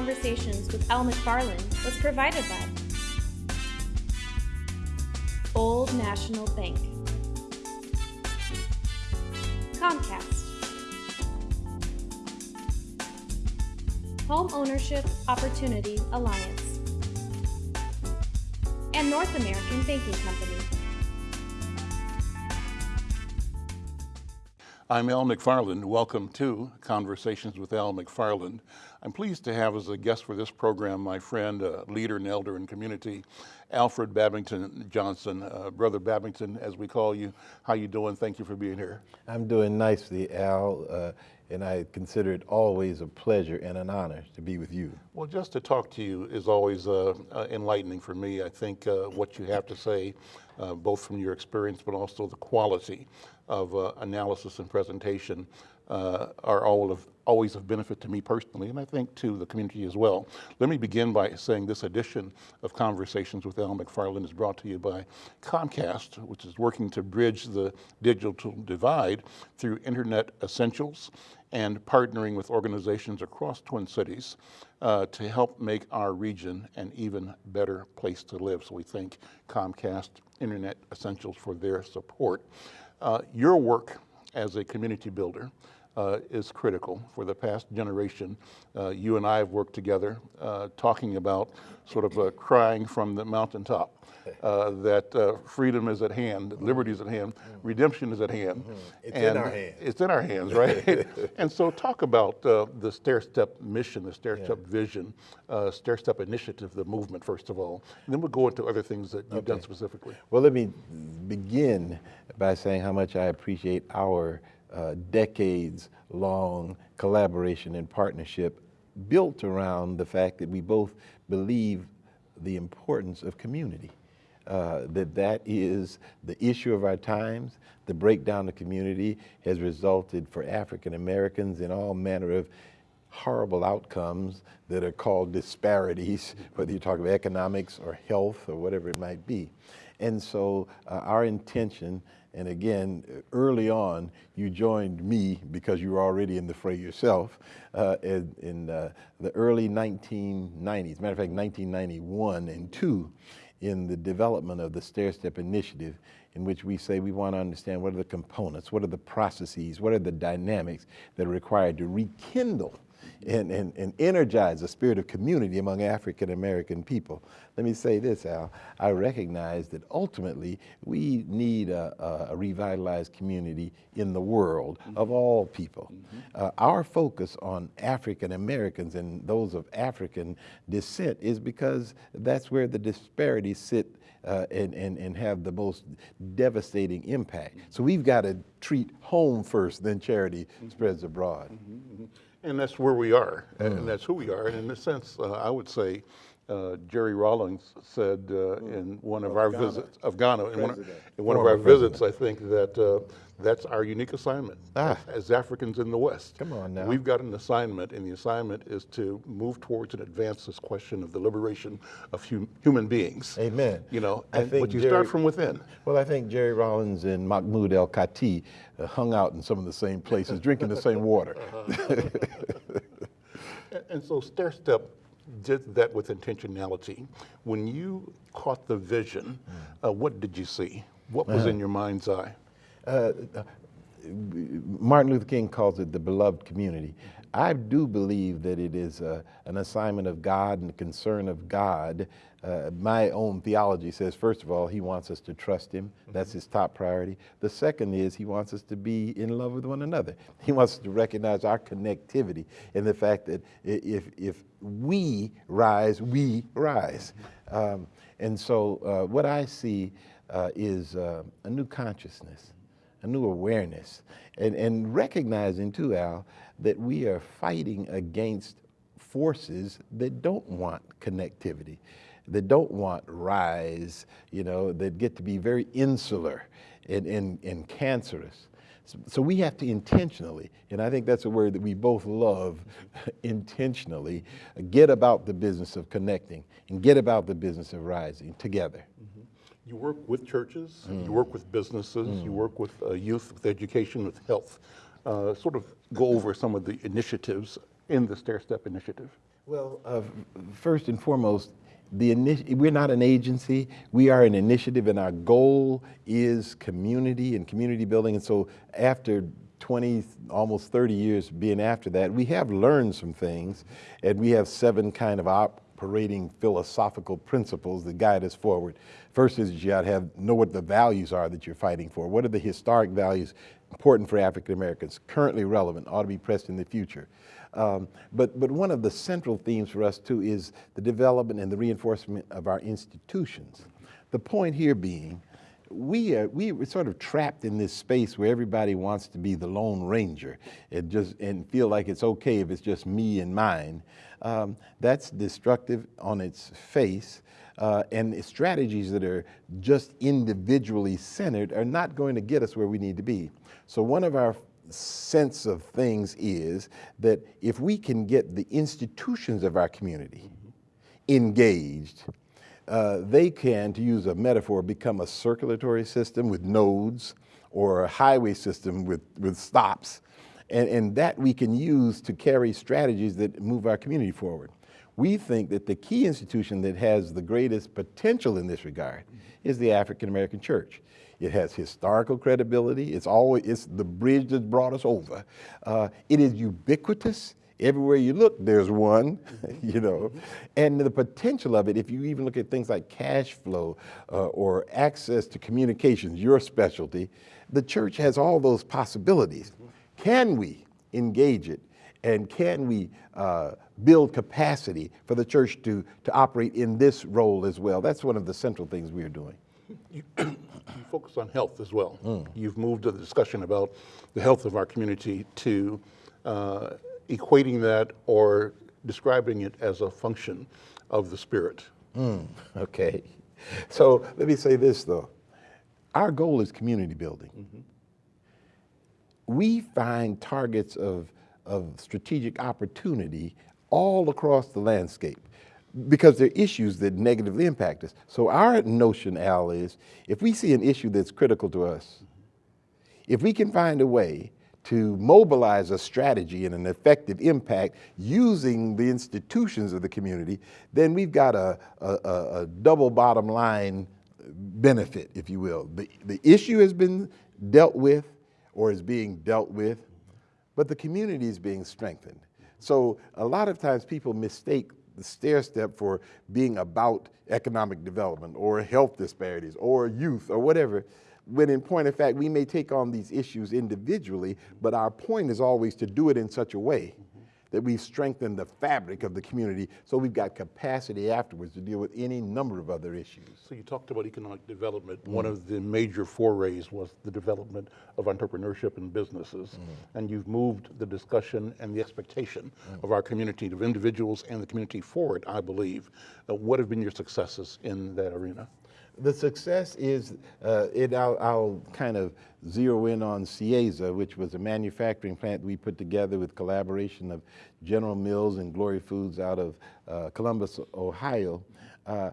Conversations with Al McFarland was provided by Old National Bank, Comcast, Home Ownership Opportunity Alliance, and North American Banking Company. I'm Al McFarland. Welcome to Conversations with Al McFarland. I'm pleased to have as a guest for this program my friend, uh, leader and elder in community, Alfred Babington Johnson. Uh, Brother Babington, as we call you, how you doing? Thank you for being here. I'm doing nicely, Al, uh, and I consider it always a pleasure and an honor to be with you. Well, just to talk to you is always uh, uh, enlightening for me. I think uh, what you have to say, both from your experience, but also the quality of uh, analysis and presentation uh, are all of, always of benefit to me personally, and I think to the community as well. Let me begin by saying this edition of Conversations with Al McFarland is brought to you by Comcast, which is working to bridge the digital divide through Internet Essentials and partnering with organizations across Twin Cities uh, to help make our region an even better place to live. So we thank Comcast Internet Essentials for their support. Uh, your work as a community builder uh, is critical. For the past generation, uh, you and I have worked together uh, talking about sort of uh, crying from the mountaintop uh, that uh, freedom is at hand, liberty is at hand, redemption is at hand. Mm-hmm. It's and in our hands. It's in our hands, right? and so talk about the stair step mission, the stair step yeah. vision, stair step initiative, the movement, first of all. And then we'll go into other things that you've okay. done specifically. Well, let me begin by saying how much I appreciate our uh, decades long collaboration and partnership built around the fact that we both believe the importance of community. Uh, that that is the issue of our times. The breakdown of community has resulted for African Americans in all manner of horrible outcomes that are called disparities, whether you talk about economics or health or whatever it might be. And so uh, our intention and again, early on, you joined me because you were already in the fray yourself uh, in, in uh, the early 1990s, matter of fact, 1991 and two, in the development of the Stair Step Initiative, in which we say we want to understand what are the components, what are the processes, what are the dynamics that are required to rekindle and, and, and energize a spirit of community among African American people. Let me say this, Al. I recognize that ultimately we need a, a revitalized community in the world mm -hmm. of all people. Mm -hmm. uh, our focus on African Americans and those of African descent is because that's where the disparities sit uh, and, and, and have the most devastating impact. So we've got to treat home first, then charity mm -hmm. spreads abroad. Mm -hmm. And that's where we are, mm. and that's who we are. And in a sense, uh, I would say uh, Jerry Rawlings said uh, in one of, of our Ghana. visits of Ghana, in one, in one of our president. visits, I think that uh, that's our unique assignment ah. as, Africans in the West. Come on now. We've got an assignment, and the assignment is to move towards and advance this question of the liberation of hum human beings. Amen. You know, and, but you Jerry, start from within. Well, I think Jerry Rawlings and Mahmoud El Kati uh, hung out in some of the same places, drinking the same water. and, and so stair step did that with intentionality. When you caught the vision, mm. uh, what did you see? What was uh, in your mind's eye? Uh, Martin Luther King calls it the beloved community. I do believe that it is uh, an assignment of God and a concern of God. Uh, my own theology says, first of all, he wants us to trust him. That's his top priority. The second is he wants us to be in love with one another. He wants us to recognize our connectivity and the fact that if, if we rise, we rise. Um, and so uh, what I see uh, is uh, a new consciousness a new awareness, and, and recognizing too, Al, that we are fighting against forces that don't want connectivity, that don't want rise, you know, that get to be very insular and, and, and cancerous. So we have to intentionally, and I think that's a word that we both love, intentionally, get about the business of connecting and get about the business of rising together. Mm -hmm. You work with churches, mm. you work with businesses, mm. you work with uh, youth, with education, with health. Uh, sort of go over some of the initiatives in the Stair Step Initiative. Well, uh, first and foremost, the initi- we're not an agency. We are an initiative, and our goal is community and community building. And so, after 20, almost 30 years being after that, we have learned some things, and we have seven kind of operating philosophical principles that guide us forward. First is you got to have know what the values are that you're fighting for. What are the historic values important for African Americans, currently relevant, ought to be pressed in the future. Um, but, but one of the central themes for us too is the development and the reinforcement of our institutions. The point here being, we are we are sort of trapped in this space where everybody wants to be the lone ranger and just and feel like it's okay if it's just me and mine. Um, that's destructive on its face. Uh, and strategies that are just individually centered are not going to get us where we need to be. So one of our sense of things is that if we can get the institutions of our community engaged, uh, they can, to use a metaphor, become a circulatory system with nodes or a highway system with, with stops. And, and that we can use to carry strategies that move our community forward. We think that the key institution that has the greatest potential in this regard is the African American church. It has historical credibility. It's always it's the bridge that brought us over. Uh, it is ubiquitous. Everywhere you look, there's one, you know. And the potential of it, if you even look at things like cash flow uh, or access to communications, your specialty, the church has all those possibilities. Can we engage it? And can we uh, build capacity for the church to, to operate in this role as well? That's one of the central things we are doing. You, you focus on health as well. You've moved the discussion about the health of our community to uh, equating that or describing it as a function of the spirit. Okay. So let me say this though. Our goal is community building. We find targets of, of strategic opportunity all across the landscape because they're issues that negatively impact us. So our notion, Al, is if we see an issue that's critical to us, if we can find a way to mobilize a strategy and an effective impact using the institutions of the community, then we've got a, a, a double bottom line benefit, if you will. The, the issue has been dealt with or is being dealt with, but the community is being strengthened. So a lot of times people mistake the stair step for being about economic development or health disparities or youth or whatever. When in point of fact, we may take on these issues individually, but our point is always to do it in such a way that we've strengthened the fabric of the community so we've got capacity afterwards to deal with any number of other issues. So you talked about economic development. Mm. One of the major forays was the development of entrepreneurship and businesses. Mm. And you've moved the discussion and the expectation mm. of our community, of individuals and the community forward, I believe. Uh, what have been your successes in that arena? The success is, uh, it, I'll, I'll, kind of zero in on Siyeza, which was a manufacturing plant we put together with collaboration of General Mills and Glory Foods out of uh, Columbus, Ohio. Uh,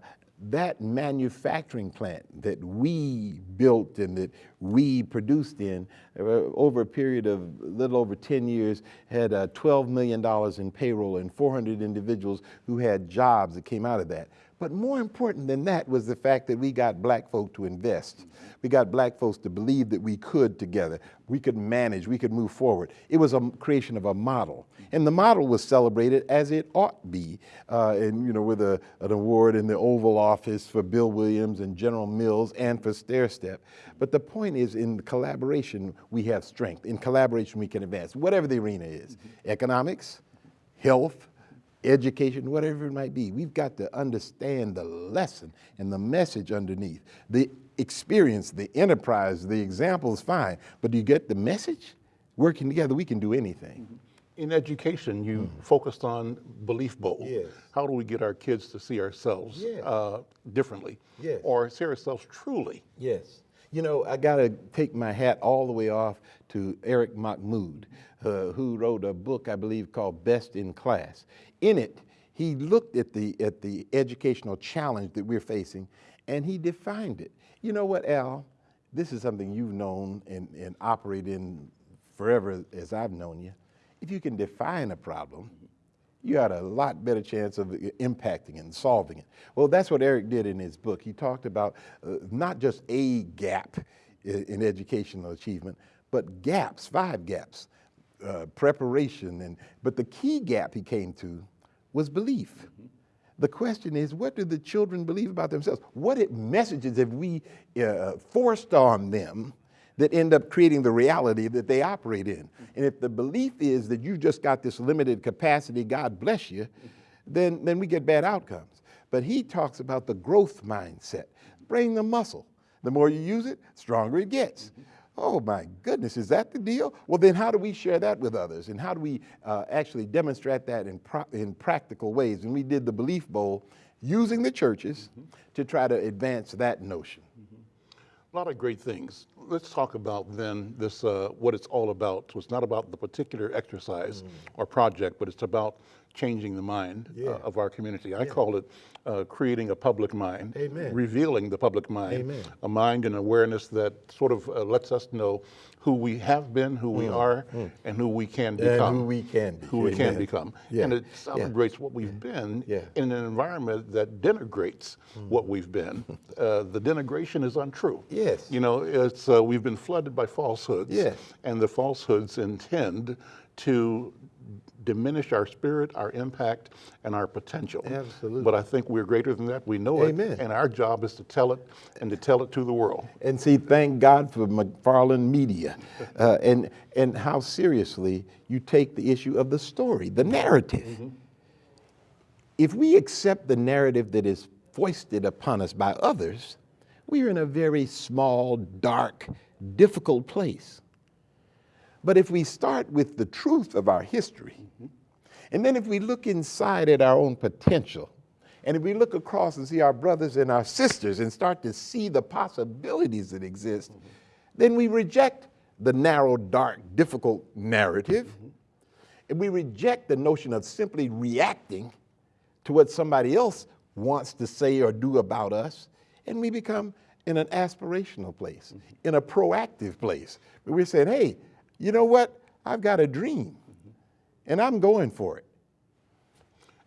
that manufacturing plant that we built and that we produced in uh, over a period of a little over 10 years had uh, $12 million in payroll and 400 individuals who had jobs that came out of that. But more important than that was the fact that we got black folk to invest. We got black folks to believe that we could together. We could manage, we could move forward. It was a creation of a model. And the model was celebrated as it ought be. Uh, and, you know, with a, an award in the Oval Office for Bill Williams and General Mills and for Stair Step. But the point is in collaboration, we have strength. In collaboration, we can advance, whatever the arena is. Economics, health, education, whatever it might be. We've got to understand the lesson and the message underneath. The experience, the enterprise, the example is fine, but do you get the message? Working together, we can do anything. In education, you focused on belief bowl. Yes. How do we get our kids to see ourselves Yes. uh, differently? Yes. Or see ourselves truly? Yes. You know, I got to take my hat all the way off to Eric Mahmoud, uh, who wrote a book, I believe, called Best in Class. In it, he looked at the, at the educational challenge that we're facing and he defined it. You know what, Al? This is something you've known and, and operate in forever as I've known you. If you can define a problem, you had a lot better chance of impacting and solving it. Well, that's what Eric did in his book. He talked about uh, not just a gap in, in educational achievement, but gaps, five gaps, uh, preparation, and but the key gap he came to was belief. The question is, what do the children believe about themselves? What messages have we uh, forced on them that end up creating the reality that they operate in? And if the belief is that you've just got this limited capacity, God bless you, then, then we get bad outcomes. But he talks about the growth mindset. Bring the muscle. The more you use it, stronger it gets. Oh my goodness, is that the deal? Well, then how do we share that with others? And how do we uh, actually demonstrate that in, in practical ways? And we did the Belief Bowl using the churches mm -hmm. to try to advance that notion. Mm -hmm. A lot of great things. Let's talk about then this, uh, what it's all about. So it's not about the particular exercise mm. or project, but it's about changing the mind uh, yeah. uh, of our community. I yeah. call it uh, creating a public mind, Amen. revealing the public mind, Amen. a mind and awareness that sort of uh, lets us know who we have been, who we mm. are, mm. and who we can become. And who we can be. Who Amen. we can become. Yeah. And it celebrates what we've been in an environment that denigrates mm. what we've been. Uh, the denigration is untrue. Yes. You know, it's uh, we've been flooded by falsehoods. Yes. And the falsehoods intend to diminish our spirit, our impact, and our potential. Absolutely. But I think we're greater than that. We know Amen. it. And our job is to tell it and to tell it to the world. And see, thank God for McFarland Media uh, and, and how seriously you take the issue of the story, the narrative. Mm -hmm. If we accept the narrative that is foisted upon us by others, we are in a very small, dark, difficult place. But if we start with the truth of our history, and then if we look inside at our own potential, and if we look across and see our brothers and our sisters and start to see the possibilities that exist, then we reject the narrow, dark, difficult narrative. And we reject the notion of simply reacting to what somebody else wants to say or do about us. And we become in an aspirational place, in a proactive place. We're saying, hey, you know what? I've got a dream and I'm going for it.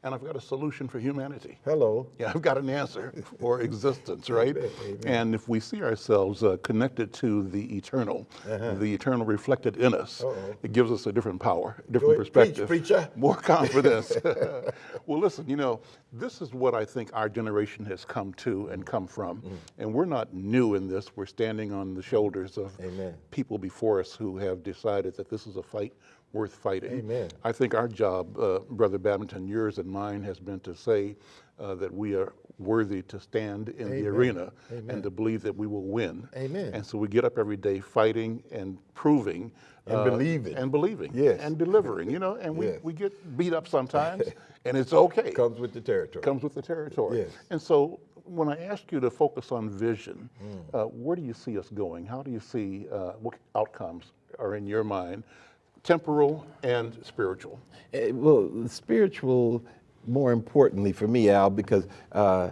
And I've got a solution for humanity. Hello. Yeah, I've got an answer for existence, right? Amen. And if we see ourselves uh, connected to the eternal, uh -huh. the eternal reflected in us, uh -oh. it gives us a different power, a different perspective. Preach, preacher. More confidence. well, listen, you know, this is what I think our generation has come to and come from. Mm. And we're not new in this. We're standing on the shoulders of Amen. people before us who have decided that this is a fight worth fighting. Amen. I think our job, uh, Brother Babington, yours and mine, has been to say uh, that we are worthy to stand in Amen. the arena Amen. and to believe that we will win. Amen. And so we get up every day fighting and proving. And uh, believing. And believing. Yes. And delivering, you know, and we, yes. we get beat up sometimes, and it's okay. Comes with the territory. Comes with the territory. Yes. And so when I ask you to focus on vision, mm. uh, where do you see us going? How do you see uh, what outcomes are in your mind temporal and spiritual? Uh, well, spiritual, more importantly for me, Al, because uh,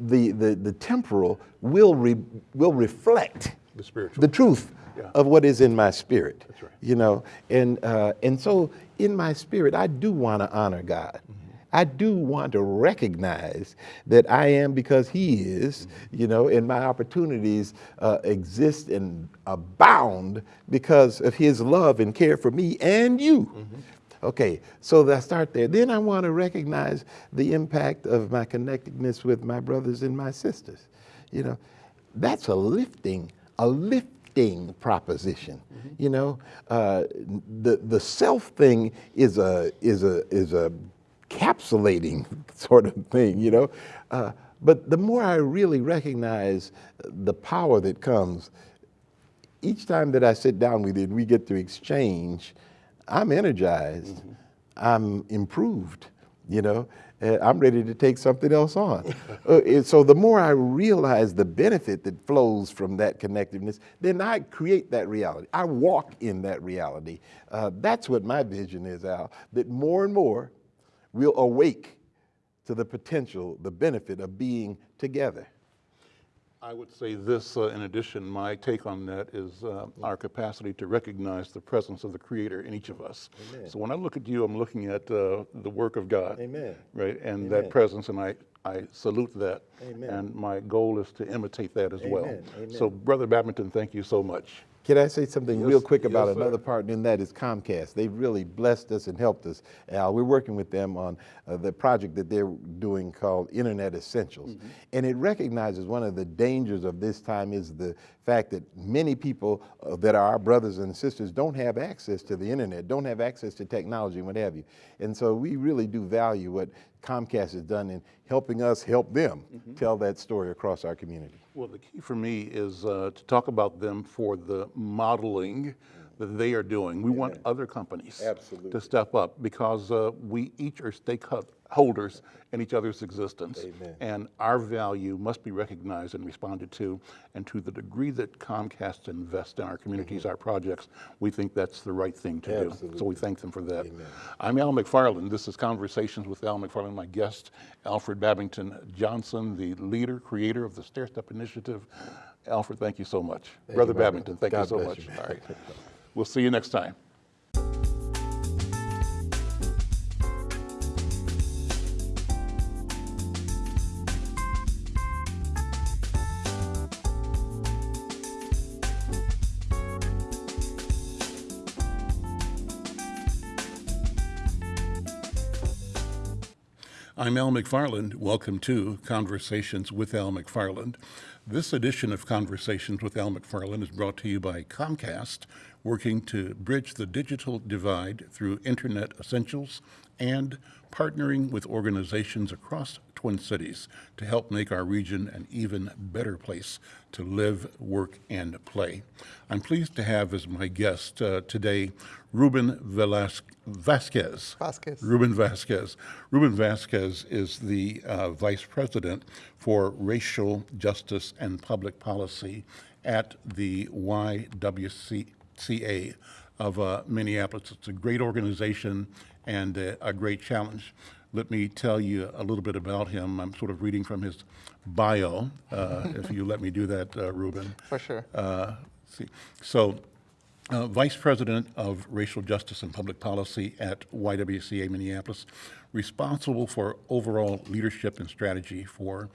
the, the, the temporal will, re, will reflect the, spiritual. the truth yeah. of what is in my spirit. That's right. You know, and, uh, and so in my spirit, I do want to honor God. Mm -hmm. I do want to recognize that I am because He is, you know, and my opportunities uh, exist and abound because of His love and care for me and you. Mm -hmm. Okay, so I start there. Then I want to recognize the impact of my connectedness with my brothers and my sisters. You know, that's a lifting, a lifting proposition. Mm -hmm. You know, uh, the the self thing is a is a is a encapsulating sort of thing, you know. Uh, but the more I really recognize the power that comes, each time that I sit down with it, and we get to exchange, I'm energized, mm -hmm. I'm improved, you know. I'm ready to take something else on. uh, so the more I realize the benefit that flows from that connectiveness, then I create that reality. I walk in that reality. Uh, that's what my vision is, Al, that more and more we'll awake to the potential, the benefit of being together. I would say this, uh, in addition, my take on that is uh, our capacity to recognize the presence of the Creator in each of us. Amen. So when I look at you, I'm looking at uh, the work of God. Amen. Right, and Amen. that presence, and I, I salute that. Amen. And my goal is to imitate that as well. So Brother Babington, thank you so much. Can I say something real quick about yes, another partner, and that is Comcast? They've really blessed us and helped us. Al, we're working with them on uh, the project that they're doing called Internet Essentials. Mm-hmm. And it recognizes one of the dangers of this time is the fact that many people uh, that are our brothers and sisters don't have access to the internet, don't have access to technology what have you. And so we really do value what Comcast has done in helping us help them Mm-hmm. tell that story across our community. Well, the key for me is uh, to talk about them for the modeling that they are doing. We want other companies Absolutely. to step up because uh, we each are stakeholders in each other's existence. Amen. And our value must be recognized and responded to. And to the degree that Comcast invests in our communities, mm-hmm. our projects, we think that's the right thing to do. So we thank them for that. Amen. I'm Al McFarland. This is Conversations with Al McFarland. My guest, Alfred Babington Johnson, the leader, creator of the Stair Step Initiative. Alfred, thank you so much. Brother my brother. Babington, thank God you so much. you. All right. We'll see you next time. I'm Al McFarland. Welcome to Conversations with Al McFarland. This edition of Conversations with Al McFarland is brought to you by Comcast, working to bridge the digital divide through Internet essentials and partnering with organizations across Twin Cities to help make our region an even better place to live, work, and play. I'm pleased to have as my guest uh, today Ruben Vasquez. Vasquez. Ruben Vasquez. Ruben Vasquez is the uh, Vice President for Racial Justice and Public Policy at the YWCA of uh, Minneapolis. It's a great organization and uh, a great challenge. Let me tell you a little bit about him. I'm sort of reading from his bio, uh, if you let me do that, uh, Ruben. For sure. Uh, see. So, uh, Vice President of Racial Justice and Public Policy at YWCA Minneapolis, responsible for overall leadership and strategy for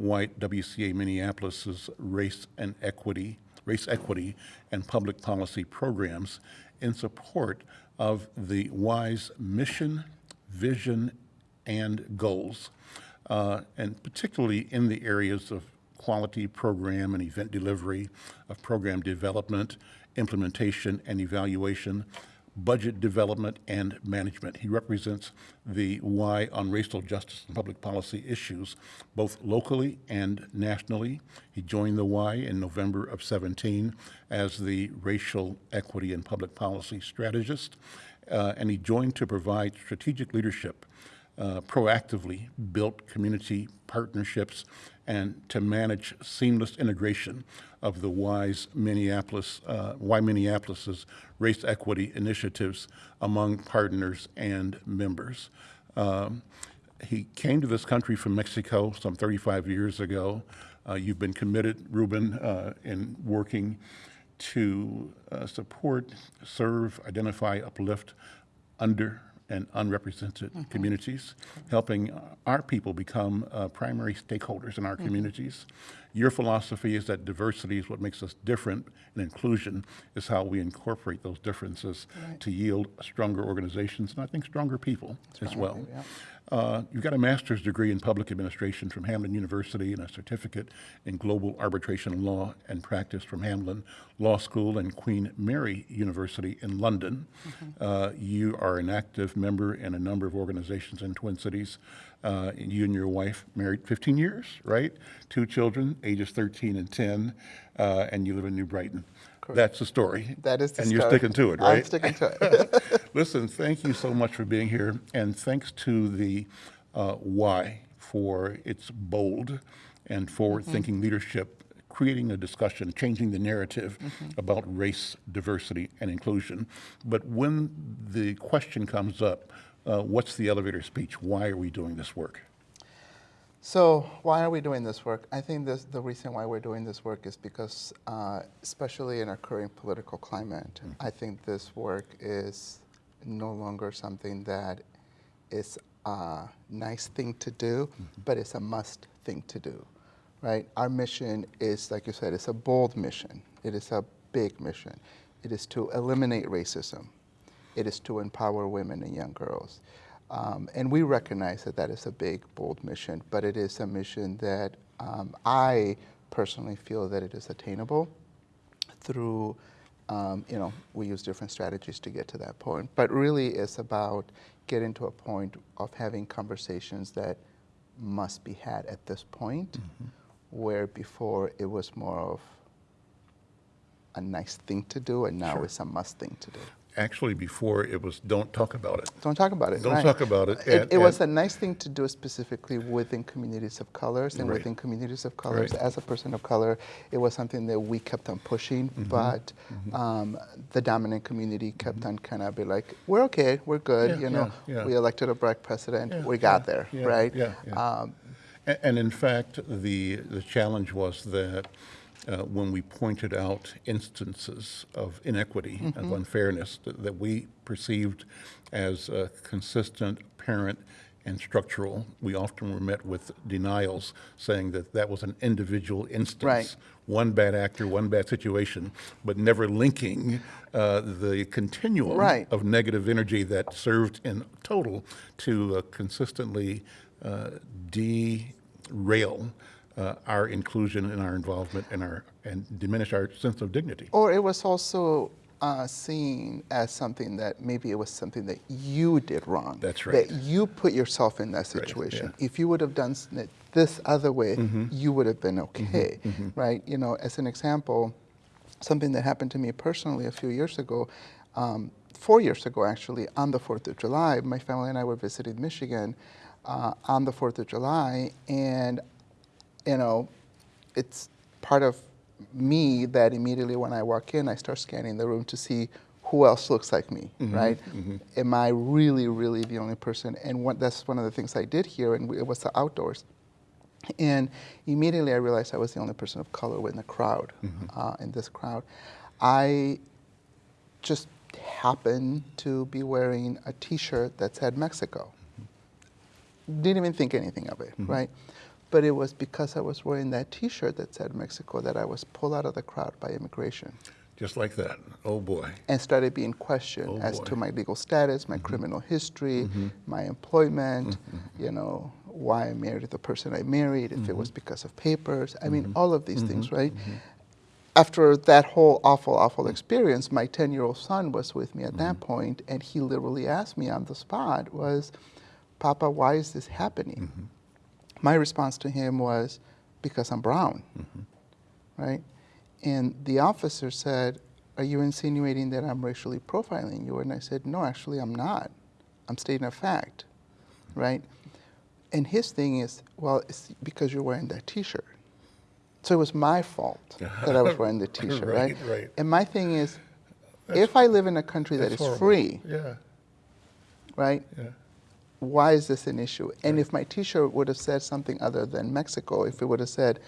YWCA Minneapolis's race and equity, race equity and public policy programs in support of the Y's mission, vision, and goals, uh, and particularly in the areas of quality program and event delivery, of program development, implementation and evaluation, budget development and management. He represents the Y on racial justice and public policy issues, both locally and nationally. He joined the Y in November of 17 as the racial equity and public policy strategist, uh, and he joined to provide strategic leadership uh, proactively built community partnerships and to manage seamless integration of the Y's Minneapolis, uh, Minneapolis's race equity initiatives among partners and members. Um, he came to this country from Mexico some 35 years ago. Uh, you've been committed, Ruben, uh, in working to uh, support, serve, identify, uplift under and unrepresented communities, helping our people become uh, primary stakeholders in our communities. Your philosophy is that diversity is what makes us different, and inclusion is how we incorporate those differences to yield stronger organizations and I think stronger people as well. Uh, you've got a master's degree in public administration from Hamline University and a certificate in global arbitration law and practice from Hamline Law School and Queen Mary University in London. Uh, you are an active member in a number of organizations in Twin Cities. Uh, you and your wife married 15 years, right? Two children, ages 13 and 10, uh, and you live in New Brighton. That's the story. That is the And you're sticking to it, right? I'm sticking to it. Listen, thank you so much for being here, and thanks to the uh, Y for its bold and forward-thinking leadership, creating a discussion, changing the narrative about race, diversity, and inclusion. But when the question comes up, uh, what's the elevator speech? Why are we doing this work? So why are we doing this work? I think this, the reason why we're doing this work is because, uh, especially in our current political climate, I think this work is no longer something that is a nice thing to do, but it's a must thing to do, right? Our mission is, like you said, it's a bold mission. It is a big mission. It is to eliminate racism. It is to empower women and young girls. Um, and we recognize that that is a big, bold mission, but it is a mission that um, I personally feel that it is attainable through, um, you know, we use different strategies to get to that point. But really, it's about getting to a point of having conversations that must be had at this point, where before it was more of a nice thing to do, and now Sure. it's a must thing to do. Actually, before it was don't talk about it. Don't talk about it. Don't right. talk about it, It, and- it was a nice thing to do specifically within communities of colors and Right. within communities of colors. Right. As a person of color, it was something that we kept on pushing, Mm-hmm. but Um, the dominant community kept on kind of be like, we're okay, we're good. Yeah, you know, yeah, yeah. we elected a black president, we got there, right? yeah. Um, A- And in fact, the, the challenge was that uh, when we pointed out instances of inequity, Mm-hmm. of unfairness that, that we perceived as uh, consistent, apparent, and structural, we often were met with denials saying that that was an individual instance. Right. One bad actor, one bad situation, but never linking uh, the continuum Right. of negative energy that served in total to uh, consistently uh, derail uh, our inclusion and our involvement and our and diminish our sense of dignity. Or it was also uh, seen as something that maybe it was something that you did wrong. That's right. That you put yourself in that Right, situation. yeah. Mm-hmm. If you would have done it this other way, you would have been okay, right? You know, as an example, something that happened to me personally a few years ago, um, four years ago actually, on the 4th of July, my family and I were visiting Michigan uh, on the 4th of July, and you know, it's part of me that immediately when I walk in, I start scanning the room to see who else looks like me, mm-hmm. right? Mm-hmm. Am I really, really the only person? And what, that's one of the things I did here, and it was the outdoors. And immediately I realized I was the only person of color in the crowd, mm-hmm. uh, in this crowd. I just happened to be wearing a T-shirt that said Mexico. Didn't even think anything of it, right? But it was because I was wearing that T-shirt that said Mexico that I was pulled out of the crowd by immigration. Just like that. Oh boy. and started being questioned Oh, as to my legal status, my mm-hmm. criminal history, mm-hmm. my employment, mm-hmm. you know, why I married the person I married, if it was because of papers. I mean, all of these things, right? After that whole awful, awful experience, my 10 year old son was with me at that point, and he literally asked me on the spot, was, Papa, why is this happening? My response to him was, because I'm brown mm-hmm. right? And the officer said, Are you insinuating that I'm racially profiling you? And I said, No, actually, I'm not. I'm stating a fact, right? And his thing is, Well, it's because you're wearing that t shirt. So it was my fault that I was wearing the t shirt, right, Right, right. And my thing is, if I live in a country That's horrible. free, Yeah, right? yeah. Why is this an issue? And if my T-shirt would have said something other than Mexico, if it would have said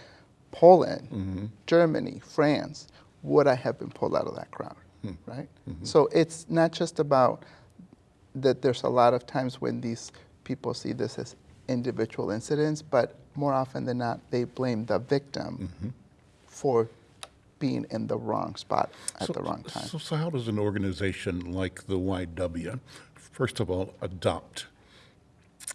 Poland, mm-hmm. Germany, France, would I have been pulled out of that crowd? Hmm. Right. Mm-hmm. So it's not just about that. There's a lot of times when these people see this as individual incidents, but more often than not, they blame the victim mm-hmm. for being in the wrong spot at So- the wrong time. So, so how does an organization like the YW, first of all, adopt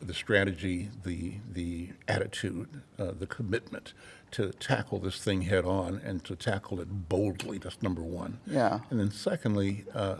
the strategy, the, the attitude, uh, the commitment to tackle this thing head on and to tackle it boldly? That's number one. Yeah. And then secondly, uh,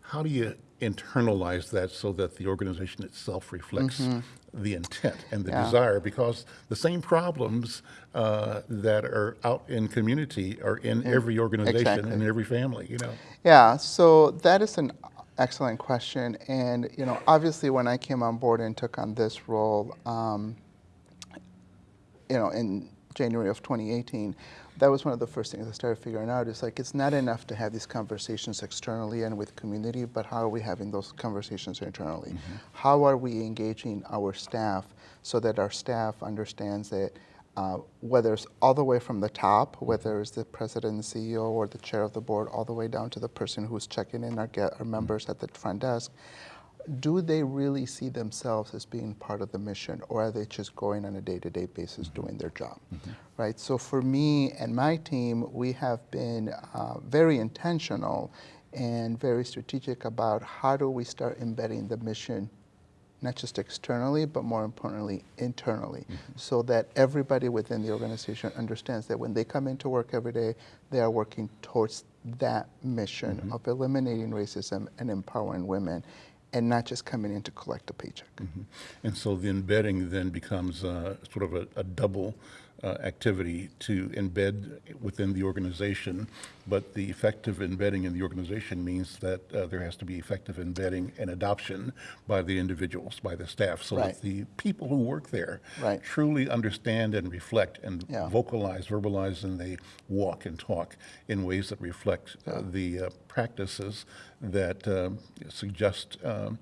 how do you internalize that so that the organization itself reflects the intent and the. Yeah. desire? Because the same problems uh, that are out in community are in every organization exactly. and every family, you know? Yeah, so that is an excellent question. And, you know, obviously when I came on board and took on this role, um, you know, in January of 2018, that was one of the first things I started figuring out. It's like it's not enough to have these conversations externally and with community, but how are we having those conversations internally? How are we engaging our staff so that our staff understands that uh, whether it's all the way from the top, whether it's the president and CEO or the chair of the board, all the way down to the person who's checking in our, get, our members at the front desk, do they really see themselves as being part of the mission or are they just going on a day-to-day basis doing their job? Right? So for me and my team we have been uh, very intentional and very strategic about how do we start embedding the mission not just externally but more importantly internally mm-hmm. so that everybody within the organization understands that when they come into work every day they are working towards that mission mm-hmm. of eliminating racism and empowering women and not just coming in to collect a paycheck. Mm-hmm. And so the embedding then becomes uh, sort of a, a double uh, activity to embed within the organization, but the effective embedding in the organization means that uh, there has to be effective embedding and adoption by the individuals, by the staff, so Right. that the people who work there Right. truly understand and reflect and Yeah. vocalize, verbalize, and they walk and talk in ways that reflect uh, the uh, practices that um, suggest um,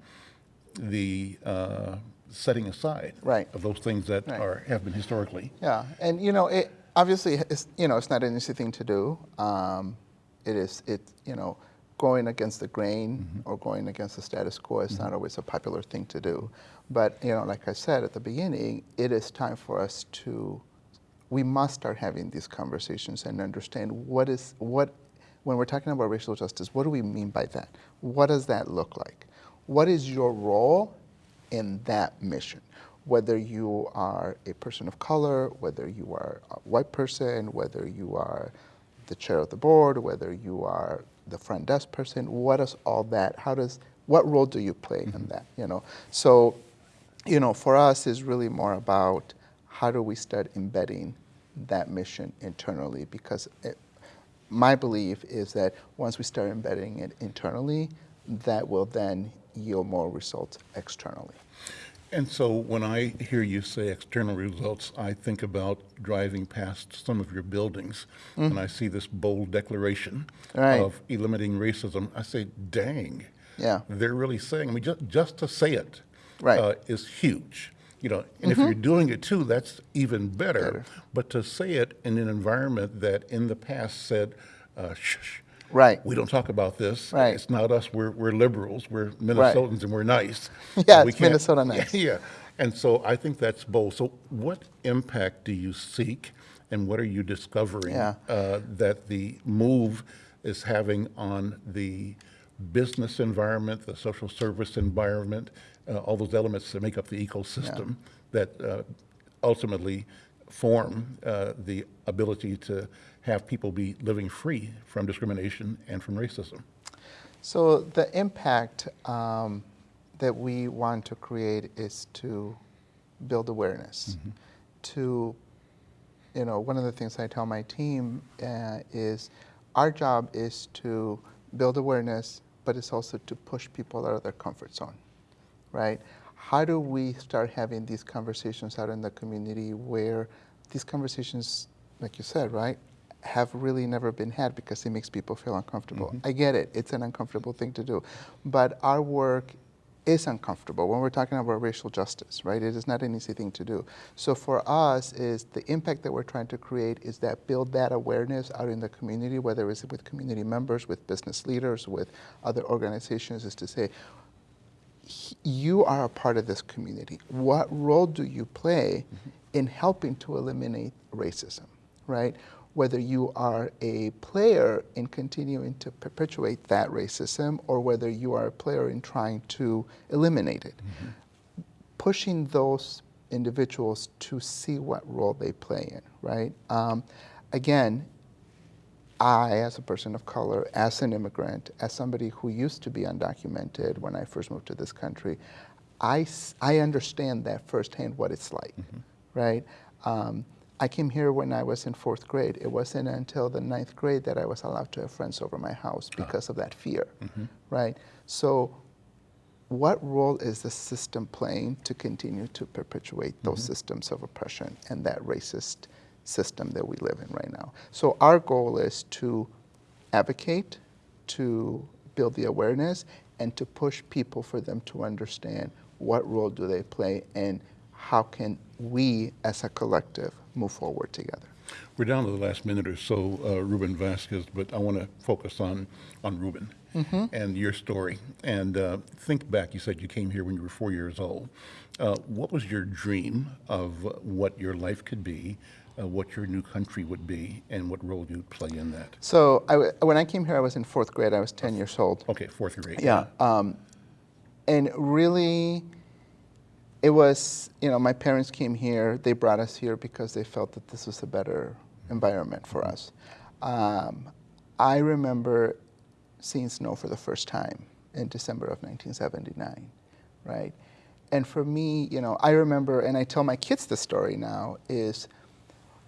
the uh, setting aside Right. of those things that Right. are have been historically. Yeah, and you know, it obviously it's you know it's not an easy thing to do. Um, it is it you know going against the grain or going against the status quo is not always a popular thing to do. But you know, like I said at the beginning, it is time for us to we must start having these conversations and understand what is what when we're talking about racial justice, what do we mean by that? What does that look like? What is your role in that mission? Whether you are a person of color, whether you are a white person, whether you are the chair of the board, whether you are the front desk person, what is all that? How does what role do you play in mm-hmm. that? You know, so you know, for us is really more about how do we start embedding that mission internally because it, my belief is that once we start embedding it internally, that will then yield more results externally. And so when I hear you say external results, I think about driving past some of your buildings and I see this bold declaration Mm. Right. of eliminating racism. I say, dang. Yeah. They're really saying, I mean, just, just to say it Right. Mm-hmm. uh, is huge. You know, and if you're doing it too, that's even better. Better. But to say it in an environment that in the past said, uh, shh, shh, Right. we don't talk about this. Right. It's not us. We're, we're liberals. We're Minnesotans and we're nice. Yeah, We it's Minnesota nice. Yeah. And so I think that's bold. So what impact do you seek and what are you discovering Yeah. uh, that the move is having on the business environment, the social service environment, uh, all those elements that make up the ecosystem that uh, ultimately form uh, the ability to have people be living free from discrimination and from racism? So the impact um, that we want to create is to build awareness. To, you know, one of the things I tell my team uh, is our job is to build awareness, but it's also to push people out of their comfort zone, right? How do we start having these conversations out in the community where these conversations, like you said, right, have really never been had because it makes people feel uncomfortable. Mm-hmm. I get it, it's an uncomfortable thing to do. But our work is uncomfortable when we're talking about racial justice, right? It is not an easy thing to do. So for us is the impact that we're trying to create is that build that awareness out in the community, whether it's with community members, with business leaders, with other organizations, is to say, you are a part of this community. What role do you play mm-hmm. in helping to eliminate racism, right? Whether you are a player in continuing to perpetuate that racism or whether you are a player in trying to eliminate it. Pushing those individuals to see what role they play in, right? Um, again, I, as a person of color, as an immigrant, as somebody who used to be undocumented when I first moved to this country, I, I understand that firsthand what it's like, right? Um, I came here when I was in fourth grade. It wasn't until the ninth grade that I was allowed to have friends over my house ah. because of that fear, mm-hmm. right? So, what role is the system playing to continue to perpetuate those mm-hmm. systems of oppression and that racist system that we live in right now. So our goal is to advocate, to build the awareness, and to push people for them to understand what role do they play and how can we as a collective move forward together. We're down to the last minute or so, uh, Ruben Vasquez, but I want to focus on, on Ruben and your story. And uh, think back, you said you came here when you were four years old. Uh, what was your dream of what your life could be, uh, what your new country would be, and what role you'd play in that? So I w when I came here, I was in fourth grade. I was 10 years old. Okay, fourth grade. Yeah. Um, and really, it was, you know, my parents came here. They brought us here because they felt that this was a better environment for us. Um, I remember seeing snow for the first time in December of 1979, right? And for me, you know, I remember, and I tell my kids the story now, is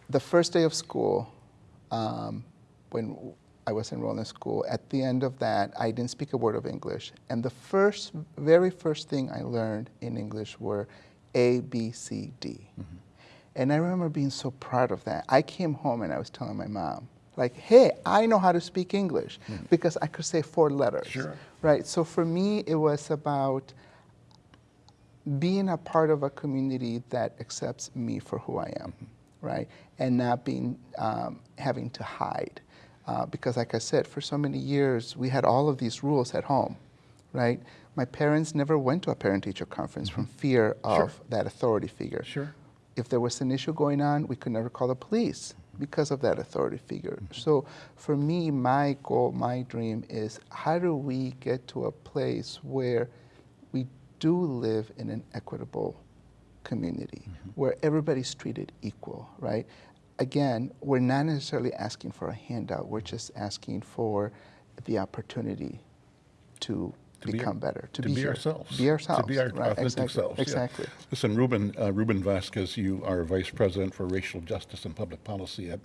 the first day of school, um, when I was enrolled in school, at the end of that, I didn't speak a word of English. And the first, very first thing I learned in English were A, B, C, D. Mm-hmm. And I remember being so proud of that. I came home and I was telling my mom, like, hey, I know how to speak English mm-hmm. because I could say four letters. Sure. Right. So for me, it was about being a part of a community that accepts me for who I am, mm-hmm. right? And not being um, having to hide, uh, because like I said, for so many years we had all of these rules at home, right? My parents never went to a parent-teacher conference from mm-hmm. fear of that authority figure. Sure. If there was an issue going on, we could never call the police because of that authority figure. Mm-hmm. So for me, my goal, my dream is how do we get to a place where we do live in an equitable community mm-hmm. where everybody's treated equal, right? Again, we're not necessarily asking for a handout, we're just asking for the opportunity to, To be- become better, to, to be here. ourselves. Be ourselves. To be our right? authentic exactly. selves. yeah. Exactly. Listen, Ruben, uh, Ruben Vasquez, you are Vice President for Racial Justice and Public Policy at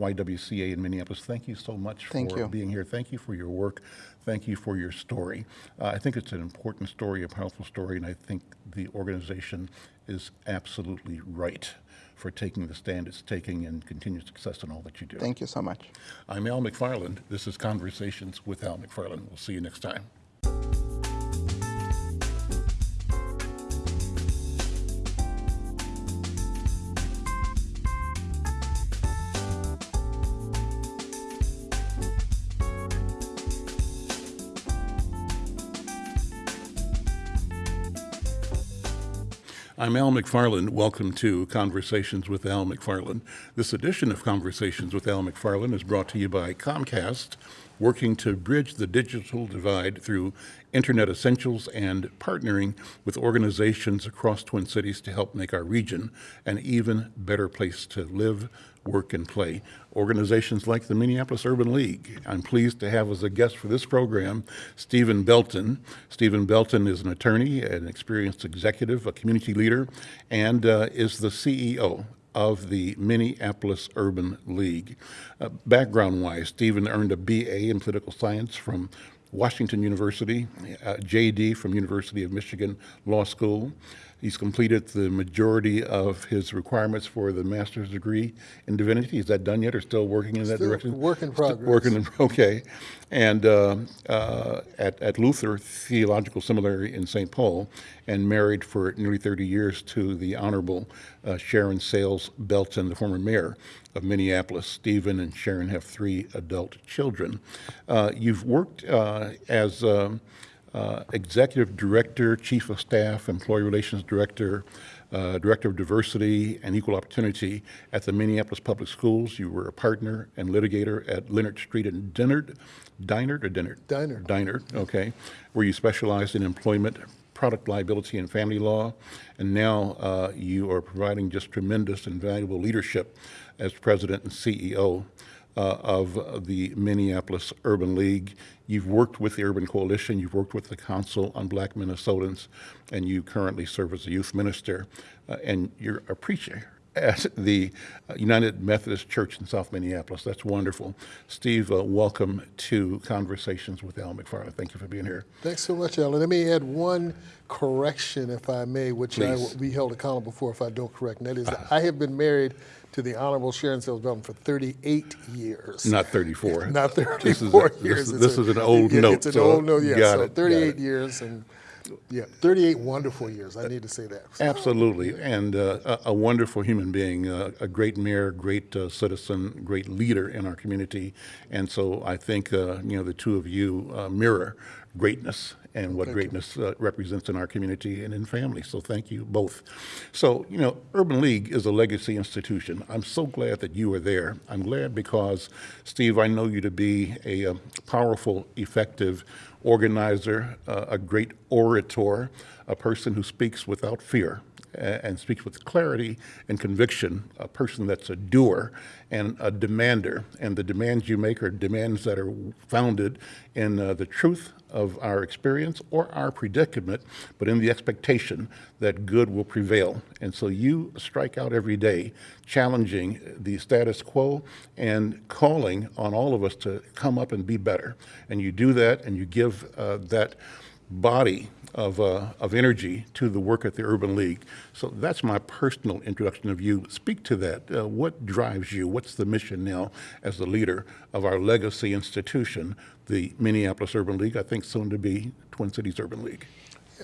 YWCA in Minneapolis. Thank you so much Thank for you. being here. Thank you for your work. Thank you for your story. Uh, I think it's an important story, a powerful story, and I think the organization is absolutely right for taking the stand it's taking and continued success in all that you do. Thank you so much. I'm Al McFarlane. This is Conversations with Al McFarlane. We'll see you next time. I'm Al McFarlane. Welcome to Conversations with Al McFarlane. This edition of Conversations with Al McFarlane is brought to you by Comcast, working to bridge the digital divide through internet essentials and partnering with organizations across Twin Cities to help make our region an even better place to live, work, and play. Organizations like the Minneapolis Urban League. I'm pleased to have as a guest for this program Stephen Belton. Stephen Belton is an attorney, an experienced executive, a community leader, and uh, is the CEO of the Minneapolis Urban League. Uh, background wise, Stephen earned a BA in political science from Washington University, uh, JD from University of Michigan Law School. He's completed the majority of his requirements for the master's degree in divinity. Is that done yet, or still working in that Still direction? work in Still progress. Working in, okay. And uh, uh, at, at Luther Theological Seminary in St. Paul, and married for nearly 30 years to the Honorable uh, Sharon Sayles Belton, the former mayor of Minneapolis. Stephen and Sharon have three adult children. Uh, you've worked uh, as um, uh, Executive Director, Chief of Staff, Employee Relations Director, uh, Director of Diversity and Equal Opportunity at the Minneapolis Public Schools. You were a partner and litigator at Leonard Street and Deinard, Dinard or Dinard? Dinard. Dinard, okay, where you specialized in employment, product liability, and family law. And now uh, you are providing just tremendous and valuable leadership as president and CEO uh, of the Minneapolis Urban League. You've worked with the Urban Coalition, you've worked with the Council on Black Minnesotans, and you currently serve as a youth minister. Uh, and you're a preacher at the United Methodist Church in South Minneapolis. That's wonderful. Steve, uh, welcome to Conversations with Al McFarlane. Thank you for being here. Thanks so much, Alan. Let me add one correction, if I may, which I will be held accountable for if I don't correct. And that is, I have been married to the Honorable Sharon Sayles Belton for 38 years. Not 34. Not This is 34 a- this years. is- this a- is an old yeah, note, It's an so old note, yeah. got So 38 it. years and, yeah, 38 wonderful years. I need to say that. Absolutely, and uh, a, a wonderful human being, uh, a great mayor, great uh, citizen, great leader in our community, and so I think uh, you know the two of you uh, mirror greatness and what greatness uh, represents in our community and in family. So thank you both. So you know, Urban League is a legacy institution. I'm so glad that you are there. I'm glad because Steve, I know you to be a, uh powerful, effective organizer, uh, a great orator, a person who speaks without fear and speaks with clarity and conviction, a person that's a doer and a demander. And the demands you make are demands that are founded in uh, the truth of our experience or our predicament, but in the expectation that good will prevail. And so you strike out every day, challenging the status quo and calling on all of us to come up and be better. And you do that and you give uh, that body of, uh, of energy to the work at the Urban League. So that's my personal introduction of you. Speak to that. Uh, what drives you? What's the mission now as the leader of our legacy institution, the Minneapolis Urban League, I think soon to be Twin Cities Urban League?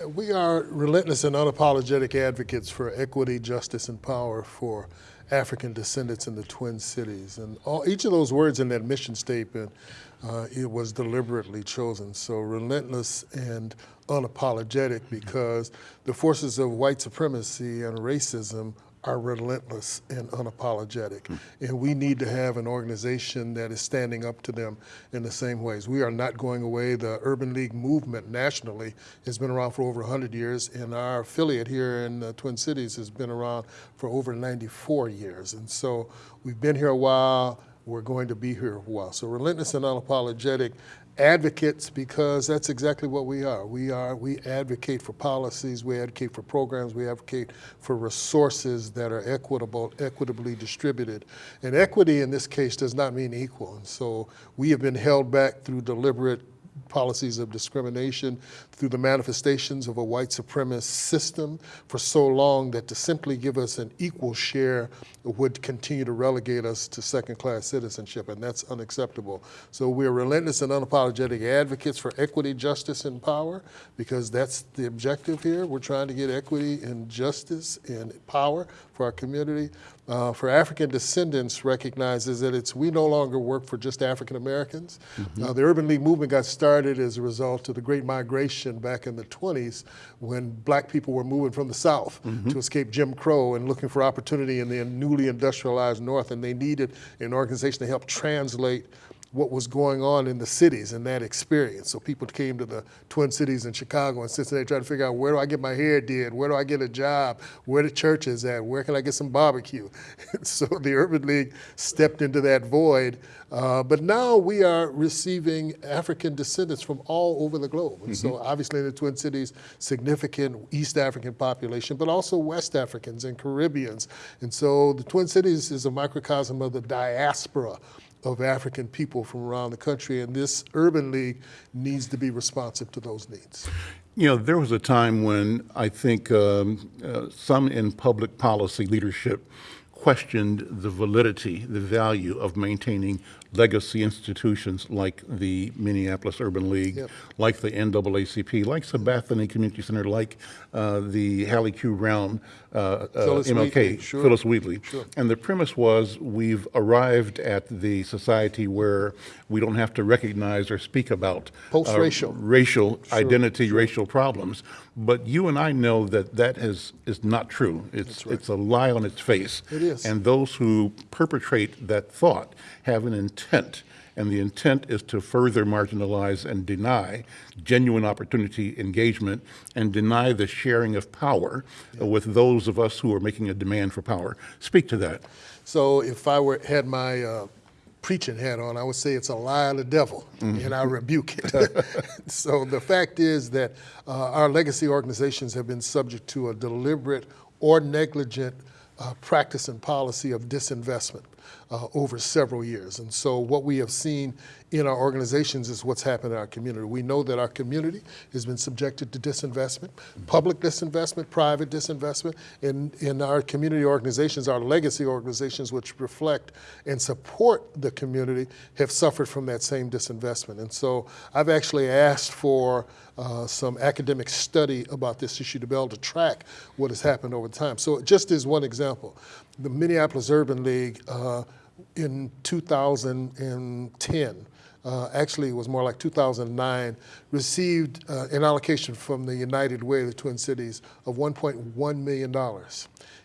We are relentless and unapologetic advocates for equity, justice, and power for African descendants in the Twin Cities. And all, each of those words in that mission statement, uh, it was deliberately chosen. So relentless and unapologetic mm-hmm. because the forces of white supremacy and racism are relentless and unapologetic. Hmm. And we need to have an organization that is standing up to them in the same ways. We are not going away. The Urban League movement nationally has been around for over 100 years, and our affiliate here in the Twin Cities has been around for over 94 years. And so we've been here a while. We're going to be here a while. So relentless and unapologetic advocates because that's exactly what we are. We are we advocate for policies, we advocate for programs, we advocate for resources that are equitable, equitably distributed. And equity in this case does not mean equal. And so we have been held back through deliberate policies of discrimination through the manifestations of a white supremacist system for so long that to simply give us an equal share would continue to relegate us to second class citizenship, and that's unacceptable. So we're relentless and unapologetic advocates for equity, justice, and power because that's the objective here. We're trying to get equity and justice and power for our community. Uh, for African descendants recognizes that it's we no longer work for just African Americans. Uh, the Urban League movement got started as a result of the Great Migration back in the 20s when black people were moving from the South to escape Jim Crow and looking for opportunity in the newly industrialized North, and they needed an organization to help translate what was going on in the cities and that experience. So people came to the Twin Cities in Chicago and Cincinnati trying to figure out where do I get my hair did, where do I get a job, where the church is at, where can I get some barbecue. so the Urban League stepped into that void. Uh, but now we are receiving African descendants from all over the globe. And so obviously in the Twin Cities, significant East African population, but also West Africans and Caribbeans. And so the Twin Cities is a microcosm of the diaspora of African people from around the country, and this urban league needs to be responsive to those needs. You know, there was a time when I think um, uh, some in public policy leadership questioned the validity, the value of maintaining legacy institutions like the Minneapolis Urban League, Yep. like the NAACP, like Sabathani Community Center, like uh, the Hallie Q. Brown uh, uh, MLK, Wheatley, sure. Phyllis Wheatley. Sure. And the premise was we've arrived at the society where we don't have to recognize or speak about uh, Post-racial. racial identity, racial problems. But you and I know that that is, is not true. It's, it's a lie on its face. It is. And those who perpetrate that thought have an intent. And the intent is to further marginalize and deny genuine opportunity engagement and deny the sharing of power uh, with those of us who are making a demand for power. Speak to that. So if I were had my uh, preaching hat on, I would say it's a lie of the devil, and I rebuke it. so the fact is that uh, our legacy organizations have been subject to a deliberate or negligent uh, practice and policy of disinvestment uh, over several years. And so what we have seen in our organizations is what's happened in our community. We know that our community has been subjected to disinvestment, public disinvestment, private disinvestment, and in our community organizations, our legacy organizations, which reflect and support the community, have suffered from that same disinvestment. And so I've actually asked for uh, some academic study about this issue to be able to track what has happened over time. So just as one example, the Minneapolis Urban League uh, in 2010, uh, actually it was more like 2009, received uh, an allocation from the United Way of the Twin Cities of $1.1 million.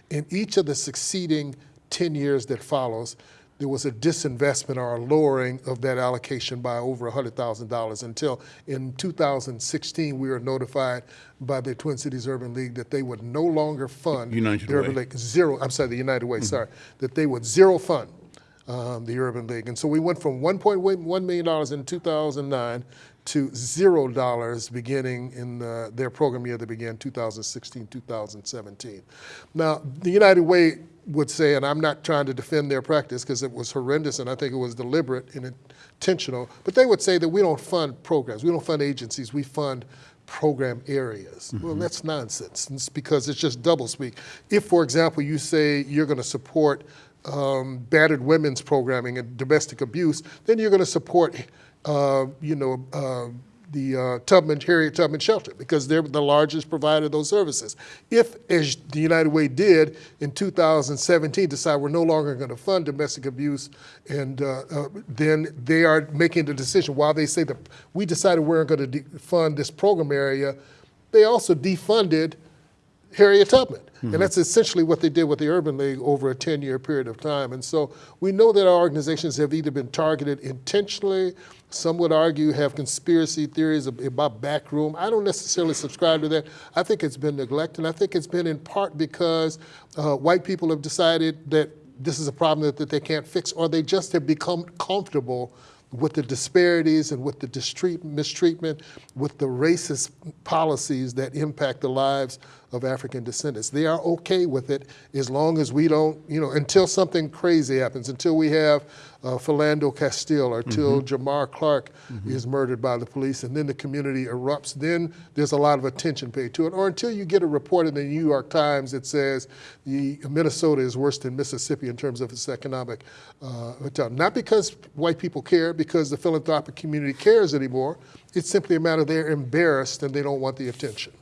In each of the succeeding 10 years that follows, there was a disinvestment or a lowering of that allocation by over $100,000 until in 2016 we were notified by the Twin Cities Urban League that they would no longer fund United the Urban Way. League zero. I'm sorry, the United Way. Sorry, that they would zero fund um, the Urban League, and so we went from 1.1 million dollars in 2009 to zero dollars beginning in uh, their program year that began 2016, 2017. Now, the United Way would say, and I'm not trying to defend their practice because it was horrendous and I think it was deliberate and intentional, but they would say that we don't fund programs, we don't fund agencies, we fund program areas. Well, that's nonsense. It's because it's just doublespeak. If, for example, you say you're going to support um, battered women's programming and domestic abuse, then you're going to support, uh, you know, uh, the uh, Tubman, Harriet Tubman Shelter, because they're the largest provider of those services. If, as the United Way did in 2017, decide we're no longer going to fund domestic abuse, and uh, uh, then they are making the decision, while they say that we decided we're going to fund this program area, they also defunded Harriet Tubman. And that's essentially what they did with the Urban League over a 10 year period of time. And so we know that our organizations have either been targeted intentionally, some would argue have conspiracy theories about backroom. I don't necessarily subscribe to that. I think it's been neglected. And I think it's been in part because uh, white people have decided that this is a problem that, that they can't fix, or they just have become comfortable with the disparities and with the mistreatment, with the racist policies that impact the lives of African descendants. They are okay with it as long as we don't, you know, until something crazy happens, until we have uh, Philando Castile or till Jamar Clark is murdered by the police and then the community erupts, then there's a lot of attention paid to it. Or until you get a report in the New York Times that says the Minnesota is worse than Mississippi in terms of its economic uh. Not because white people care, because the philanthropic community cares anymore. It's simply a matter they're embarrassed and they don't want the attention.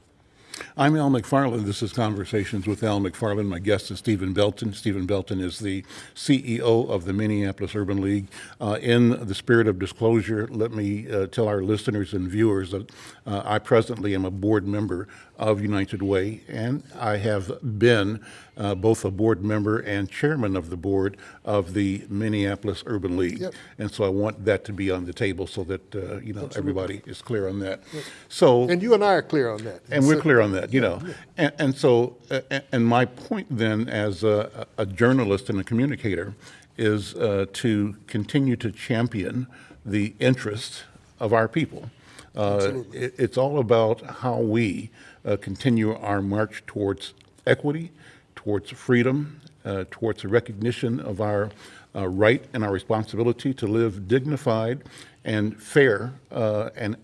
I'm Al McFarlane. This is Conversations with Al McFarlane. My guest is Stephen Belton. Stephen Belton is the CEO of the Minneapolis Urban League. Uh, in the spirit of disclosure, let me uh, tell our listeners and viewers that uh, I presently am a board member of United Way, and I have been uh, both a board member and chairman of the board of the Minneapolis Urban League. Yep. And so I want that to be on the table so that uh, you know everybody is clear on that. So And you and I are clear on that. and we're clear on that, you know. And, and so, uh, and my point then, as a, a journalist and a communicator, is uh, to continue to champion the interests of our people. Uh, it, it's all about how we uh, continue our march towards equity, towards freedom, uh, towards the recognition of our uh, right and our responsibility to live dignified and fair uh, and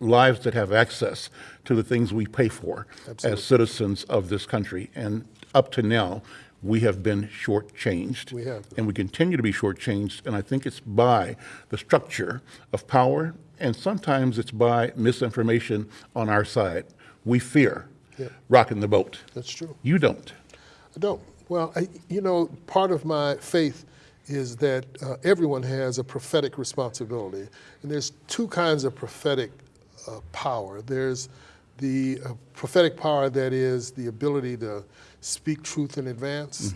lives that have access to the things we pay for as citizens of this country. And up to now, we have been shortchanged. We have. And we continue to be shortchanged. And I think it's by the structure of power, and sometimes it's by misinformation on our side. We fear Yeah. rocking the boat. That's true. You don't. I don't. Well, I, you know, part of my faith is that uh, everyone has a prophetic responsibility. And there's two kinds of prophetic power. There's the uh, prophetic power that is the ability to speak truth in advance.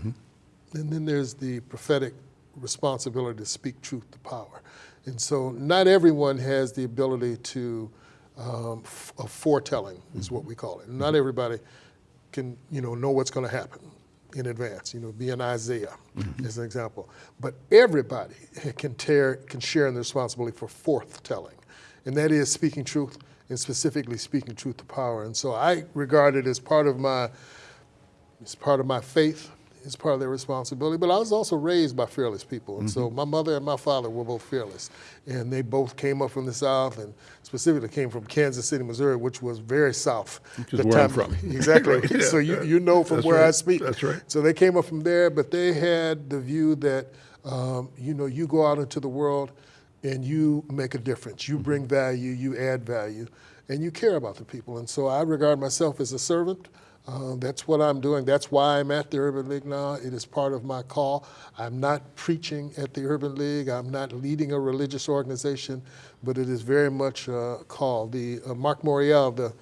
And then there's the prophetic responsibility to speak truth to power. And so not everyone has the ability to, um, of foretelling is what we call it. Not everybody can, you know, know what's going to happen in advance, you know, be an Isaiah as an example. But everybody can, tear, can share in the responsibility for forthtelling, and that is speaking truth and specifically speaking truth to power. And so I regard it as part of my It's part of my faith. It's part of their responsibility. But I was also raised by fearless people. And so my mother and my father were both fearless. And they both came up from the South and specifically came from Kansas City, Missouri, which was very South. Which is where I'm from. Exactly. Right, yeah. So you, you know from That's where I speak. That's right. So they came up from there, but they had the view that, um, you know, you go out into the world and you make a difference. You bring value, you add value, and you care about the people. And so I regard myself as a servant. Uh, that's what I'm doing. That's why I'm at the Urban League now. It is part of my call. I'm not preaching at the Urban League. I'm not leading a religious organization, but it is very much a call. The uh, Mark Morial, the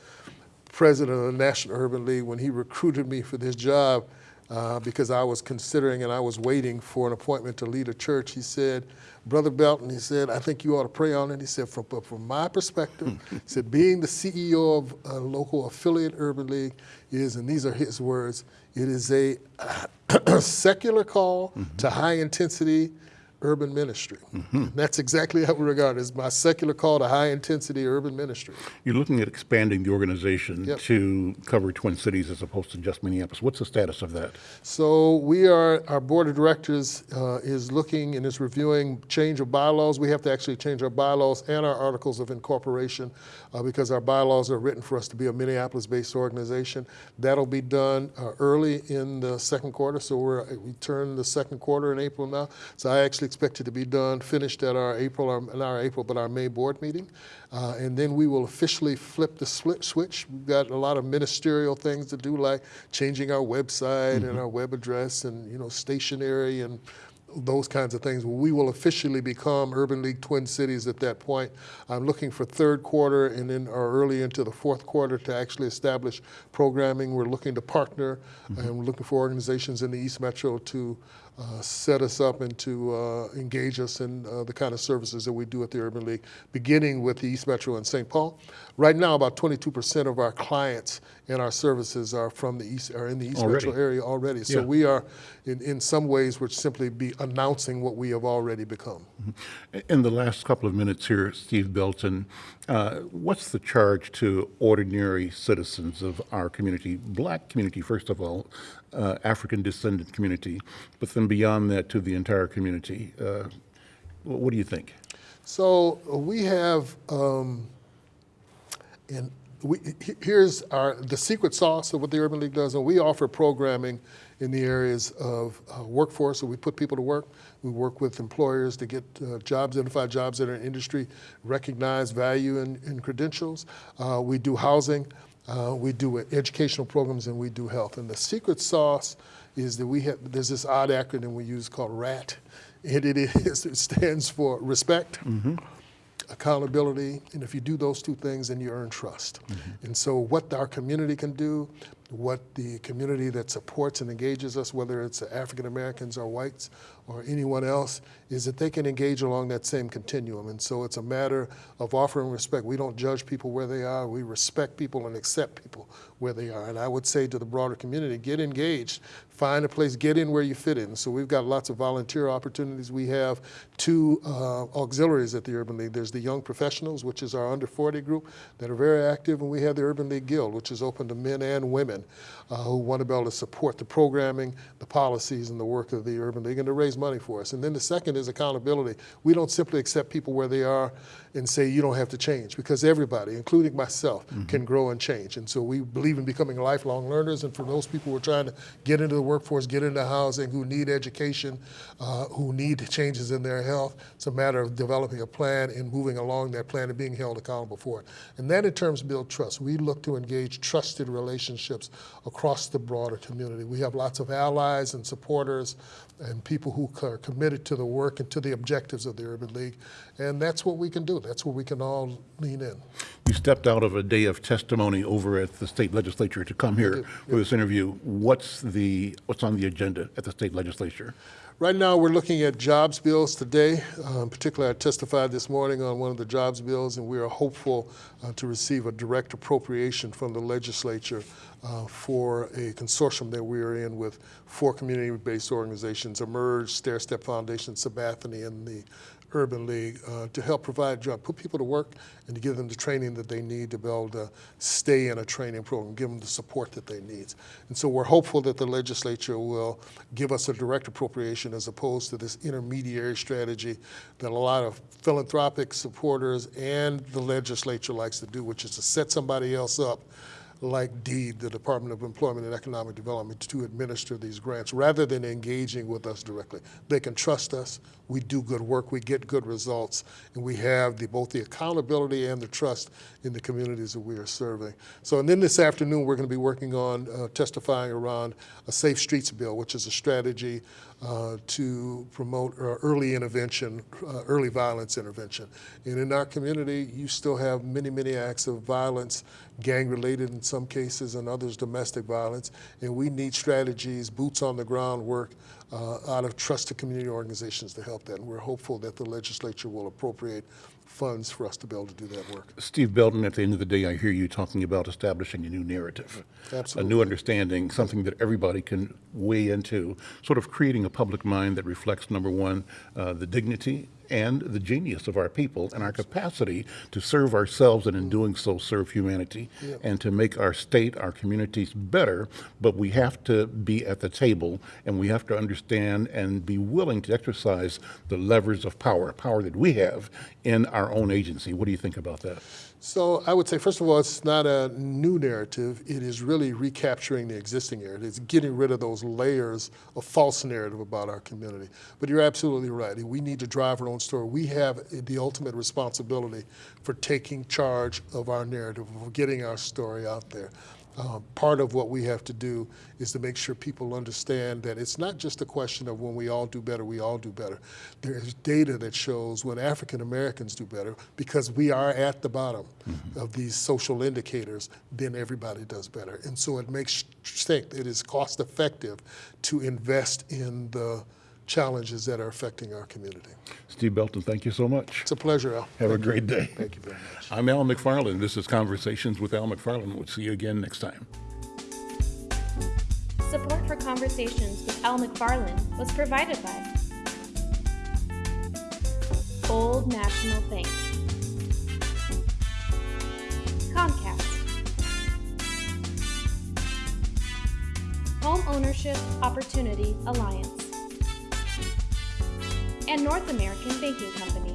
president of the National Urban League, when he recruited me for this job, uh, because I was considering and I was waiting for an appointment to lead a church, he said, Brother Belton, he said, I think you ought to pray on it. He said, from, but from my perspective, hmm. he said, being the CEO of a local affiliate Urban League is, and these are his words, it is a uh, secular call mm-hmm. to high intensity urban ministry. That's exactly how we regard it as my secular call to high intensity urban ministry. You're looking at expanding the organization Yep. to cover Twin Cities as opposed to just Minneapolis. What's the status of that? So we are, our board of directors uh, is looking and is reviewing change of bylaws. We have to actually change our bylaws and our articles of incorporation uh, because our bylaws are written for us to be a Minneapolis-based organization. That'll be done uh, early in the second quarter. So we're, we turn the second quarter in April now. So I actually expect it to be done, finished at our April, our, not our April, but our May board meeting. Uh, and then we will officially flip the split switch. We've got a lot of ministerial things to do, like changing our website and our web address and, you know, stationery and those kinds of things. We will officially become Urban League Twin Cities at that point. I'm looking for third quarter and then or early into the fourth quarter to actually establish programming. We're looking to partner and we're looking for organizations in the East Metro to uh, set us up and to uh, engage us in uh, the kind of services that we do at the Urban League, beginning with the East Metro and St. Paul. Right now, about 22% of our clients and our services are from the East, are in the East Already. Metro area already. So Yeah. we are, in, in some ways, we're simply be announcing what we have already become. In the last couple of minutes here, Steve Belton, uh, what's the charge to ordinary citizens of our community, black community, first of all, uh, African descendant community, but then beyond that to the entire community? Uh, what do you think? So uh, we have, um, and we, here's our, the secret sauce of what the Urban League does, and we offer programming in the areas of uh, workforce, so we put people to work. We work with employers to get uh, jobs, identify jobs that are in industry, recognize value in, in credentials. Uh, we do housing, uh, we do educational programs, and we do health. And the secret sauce is that we have, there's this odd acronym we use called RAT, and it is, it stands for respect, accountability, and if you do those two things, then you earn trust. And so, what our community can do, what the community that supports and engages us, whether it's African Americans or whites or anyone else, is that they can engage along that same continuum. And so, it's a matter of offering respect. We don't judge people where they are, we respect people and accept people where they are. And I would say to the broader community, get engaged, find a place, get in where you fit in. So we've got lots of volunteer opportunities. We have two uh, auxiliaries at the Urban League. There's the Young Professionals, which is our under 40 group that are very active, and we have the Urban League Guild, which is open to men and women uh, who want to be able to support the programming, the policies, and the work of the Urban League and to raise money for us. And then the second is accountability. We don't simply accept people where they are and say you don't have to change because everybody, including myself, can grow and change. And so we believe in becoming lifelong learners. And for those people who are trying to get into the workforce, get into housing, who need education, uh, who need changes in their health, it's a matter of developing a plan and moving along that plan and being held accountable for it. And that in terms of build trust. We look to engage trusted relationships across the broader community. We have lots of allies and supporters and people who are committed to the work and to the objectives of the Urban League. And that's what we can do. That's where we can all lean in. You stepped out of a day of testimony over at the state legislature to come here for this interview. What's the what's on the agenda at the state legislature? Right now, we're looking at jobs bills today. Um, particularly, I testified this morning on one of the jobs bills, and we are hopeful uh, to receive a direct appropriation from the legislature uh, for a consortium that we are in with four community-based organizations, Emerge, Stairstep Foundation, Sabathani, and the Urban League uh, to help provide jobs, put people to work, and to give them the training that they need to be able to stay in a training program, give them the support that they need. And so we're hopeful that the legislature will give us a direct appropriation as opposed to this intermediary strategy that a lot of philanthropic supporters and the legislature likes to do, which is to set somebody else up like DEED, the Department of Employment and Economic Development, to administer these grants rather than engaging with us directly. They can trust us. We do good work. We get good results, and we have the, both the accountability and the trust in the communities that we are serving. So, and then this afternoon, we're going to be working on uh, testifying around a Safe Streets Bill, which is a strategy to promote uh, early intervention, uh, early violence intervention. And in our community, you still have many, many acts of violence, gang related in some cases, and others domestic violence. And we need strategies, boots on the ground work uh, out of trusted community organizations to help that. And we're hopeful that the legislature will appropriate funds for us to be able to do that work. Steve Belton, at the end of the day, I hear you talking about establishing a new narrative. Absolutely. A new understanding, something that everybody can weigh into, sort of creating a public mind that reflects, number one, uh, the dignity and the genius of our people and our capacity to serve ourselves and in mm. doing so serve humanity and to make our state, our communities better. But we have to be at the table and we have to understand and be willing to exercise the levers of power, power that we have in our own agency. What do you think about that? So I would say, first of all, it's not a new narrative. It is really recapturing the existing narrative. It's getting rid of those layers of false narrative about our community. But you're absolutely right. We need to drive our own story. We have the ultimate responsibility for taking charge of our narrative, of getting our story out there. Uh, part of what we have to do is to make sure people understand that it's not just a question of when we all do better, we all do better. There is data that shows when African Americans do better, because we are at the bottom of these social indicators, then everybody does better. And so it makes sense, it is cost effective to invest in the challenges that are affecting our community. Steve Belton, thank you so much. It's a pleasure, Al. Have a great day. Thank you very much. I'm Al McFarlane. This is Conversations with Al McFarlane. We'll see you again next time. Support for Conversations with Al McFarlane was provided by Old National Bank, Comcast, Home Ownership Opportunity Alliance, and North American Banking Company.